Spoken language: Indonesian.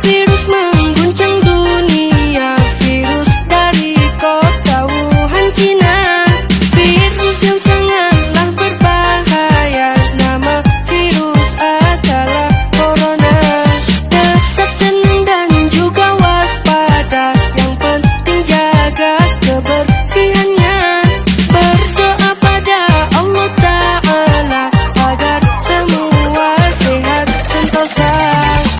Virus mengguncang dunia Virus dari kota Wuhan, Cina. Virus yang sangat